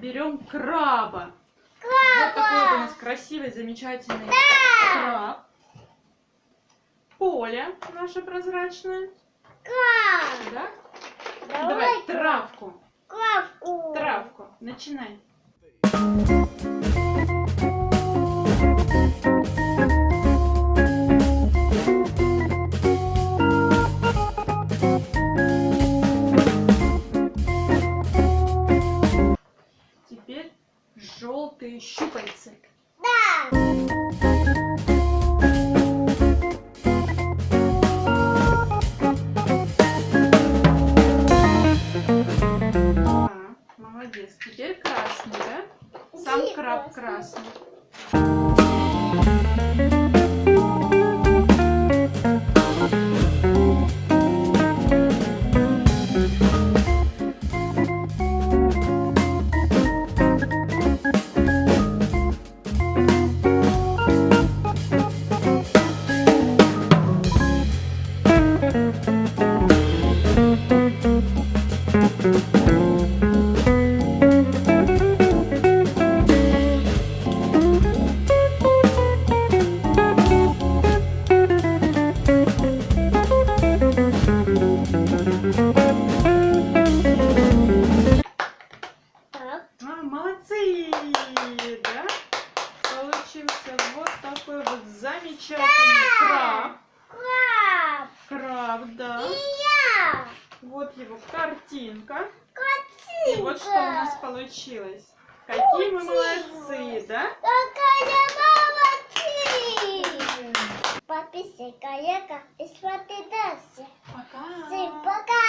берем краба. Вот такой вот у нас красивый, замечательный краб. Поле наше прозрачное. Краб. Да? Давай Давай травку. Крабку. Травку. Начинай. Теперь желтые щупальцы. Да. А, молодец. Теперь красный, да? Сам краб красный? Замечательный краб. Краб. Краб, да. И я. Вот его картинка. Картинка. И вот что у нас получилось. Какие мы молодцы, да? Какая молодцы. Подписывай коллега и смотри дальше. Пока! Всем пока.